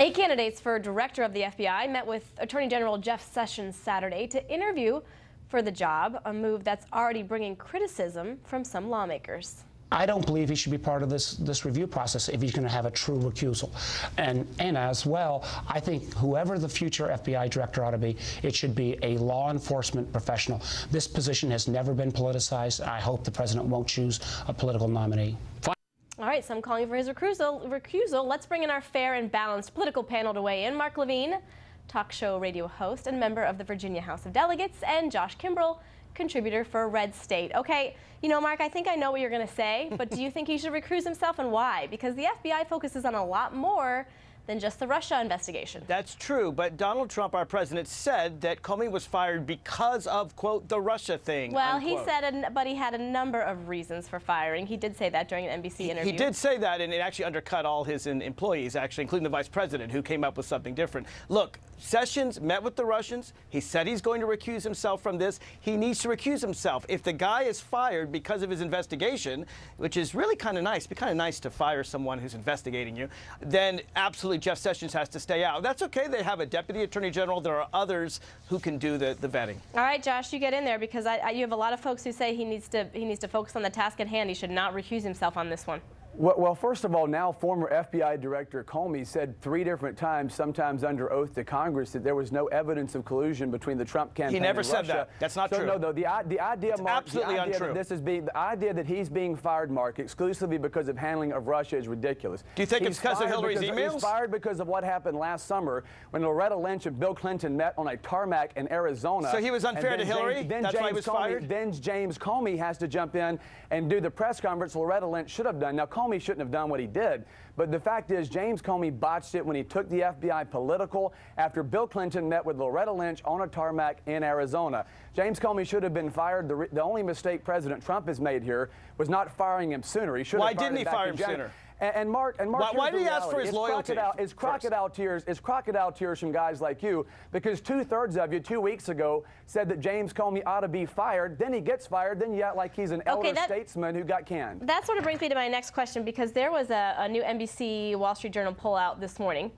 Eight candidates for director of the FBI met with Attorney General Jeff Sessions Saturday to interview for the job, a move that's already bringing criticism from some lawmakers. I don't believe he should be part of this this review process if he's going to have a true recusal. And and as well, I think whoever the future FBI director ought to be, it should be a law enforcement professional. This position has never been politicized. I hope the president won't choose a political nominee. All right, some calling for his recusal. recusal. Let's bring in our fair and balanced political panel to weigh in. Mark Levine, talk show radio host and member of the Virginia House of Delegates, and Josh Kimbrell, contributor for Red State. Okay, you know, Mark, I think I know what you're going to say, but do you think he should recuse himself and why? Because the FBI focuses on a lot more than just the Russia investigation. That's true, but Donald Trump, our president, said that Comey was fired because of, quote, the Russia thing. Well, unquote. he said, but he had a number of reasons for firing. He did say that during an NBC interview. He did say that, and it actually undercut all his employees, actually, including the vice president, who came up with something different. Look, Sessions met with the Russians. He said he's going to recuse himself from this. He needs to recuse himself. If the guy is fired because of his investigation, which is really kind of nice, be kind of nice to fire someone who's investigating you, then absolutely Jeff Sessions has to stay out. That's okay. They have a deputy attorney general. There are others who can do the, the vetting. All right, Josh, you get in there because I, I, you have a lot of folks who say he needs to he needs to focus on the task at hand. He should not recuse himself on this one. Well, first of all, now former FBI Director Comey said three different times, sometimes under oath to Congress, that there was no evidence of collusion between the Trump campaign. He never and said Russia. that. That's not so, true. No, though the the idea, it's Mark, absolutely the idea untrue. That this is being the idea that he's being fired, Mark, exclusively because of handling of Russia is ridiculous. Do you think he's it's because of Hillary's because, emails? He's fired because of what happened last summer when Loretta Lynch and Bill Clinton met on a tarmac in Arizona. So he was unfair to Hillary. James, then That's James why he was Comey, fired. Then James Comey has to jump in and do the press conference Loretta Lynch should have done. Now Comey shouldn't have done what he did. But the fact is, James Comey botched it when he took the FBI political after Bill Clinton met with Loretta Lynch on a tarmac in Arizona. James Comey should have been fired. The, the only mistake President Trump has made here was not firing him sooner. He should Why have fired didn't he fire him sooner? And, and Mark, and Mark, Why- why here's did he ask for reality. his it's loyalty Crocodile, it's first? tears. It's crocodile tears from guys like you because two thirds of you two weeks ago said that James Comey ought to be fired. Then he gets fired. Then you act like he's an elder that- statesman who got canned. That sort of brings me to my next question because there was a, a new NBC Wall Street Journal poll out this morning.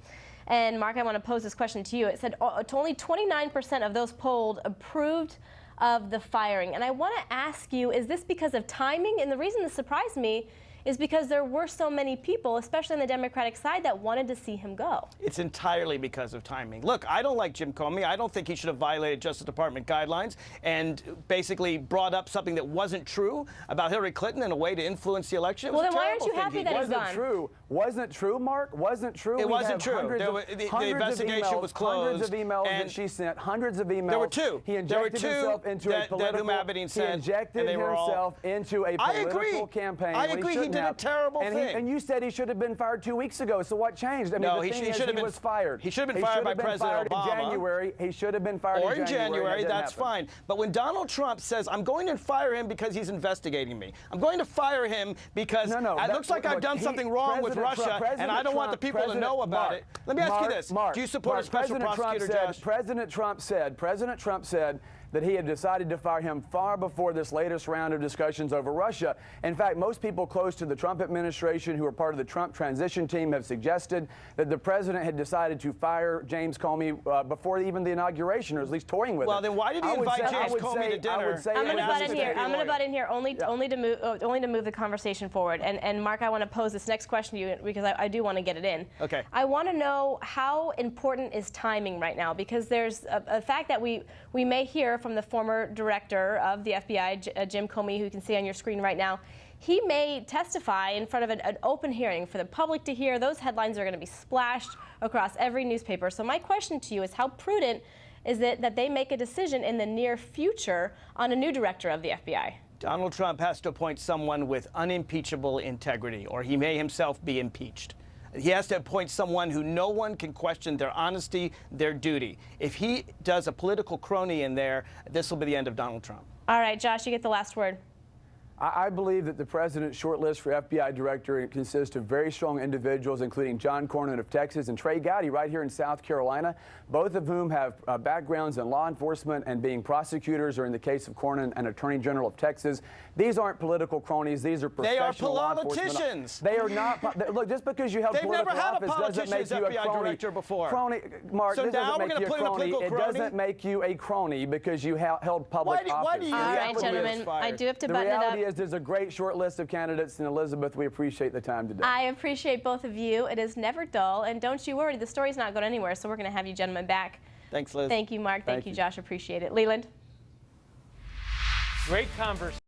And Mark, I want to pose this question to you. It said uh, only 29% of those polled approved of the firing. And I want to ask you, is this because of timing? And the reason this surprised me is because there were so many people, especially on the Democratic side, that wanted to see him go. It's entirely because of timing. Look, I don't like Jim Comey. I don't think he should have violated Justice Department guidelines and basically brought up something that wasn't true about Hillary Clinton in a way to influence the election. It Well, was a then why aren't terrible you thing happy he that did. he's Wasn't gone? true. Wasn't true, Mark. Wasn't true. It We wasn't true. hundreds There of- were- the- the hundreds investigation emails, was Hundreds of emails and that she sent. Hundreds of emails. There were two. He There were injected two himself into that- a that political. Huma Abedin he injected and they were all- into a I political agree. campaign. I agree. He shouldn't did a terrible and he- thing. and you said he should have been fired two weeks ago. So what changed? I mean, No, the he thing sh- he is, should have he been- was fired. he should have been He fired by been President fired Obama. In January, he should have been fired or in in January, That didn't that's happen. fine. But when Donald Trump says, I'm going to fire him because he's investigating me, I'm going to fire him because No, no, it looks like I've done he- something wrong with Russia, Trump- and I don't want the Trump- people to know about Mark, it. Let me ask Mark, you this. Mark, Do you support Mark, a special President prosecutor, Trump Josh? President Trump said, President Trump said that he had decided to fire him far before this latest round of discussions over Russia. In fact, most people close to the Trump administration who are part of the Trump transition team have suggested that the president had decided to fire James Comey uh, before even the inauguration, or at least toying with Well, it. then why did he I invite say- James Comey say- to I dinner? would say I'm going to butt in here. I'm going to butt in here only only to move uh, only to move the conversation forward. And and Mark, I want to pose this next question to you because I, I do want to get it in. Okay. I want to know how important is timing right now because there's a, a fact that we we may hear from the former director of the FBI, J- uh, Jim Comey, who you can see on your screen right now. He may testify in front of an, an open hearing for the public to hear. Those headlines are going to be splashed across every newspaper. So my question to you is how prudent is it that they make a decision in the near future on a new director of the FBI? Donald Trump has to appoint someone with unimpeachable integrity, or he may himself be impeached. He has to appoint someone who no one can question their honesty, their duty. If he does a political crony in there, this will be the end of Donald Trump. All right, Josh, you get the last word. I I believe that the president's short list for FBI director consists of very strong individuals, including John Cornyn of Texas and Trey Gowdy right here in South Carolina, both of whom have uh, backgrounds in law enforcement and being prosecutors, or in the case of Cornyn, an attorney general of Texas. These aren't political cronies. These are They are professional law enforcement- politicians. They are not. po- Look, just because you held They've never political had a office doesn't politician make as you a FBI crony. director before. Crony, Mark. So this now doesn't we're make gonna you a put in a crony. political It doesn't make you a crony because you ha- held public Why do- office. why do you- The All Yeah, right, reality is- gentlemen, I do have to the button it up. Reality is there's a great short list of candidates, and Elizabeth, we appreciate the time today. I appreciate both of you. It is never dull, and don't you worry, the story's not going anywhere. So we're going to have you gentlemen back. Thanks, Liz. Thank you, Mark. Thank, Thank you, you. Josh. Appreciate it. Leland. Great conversation.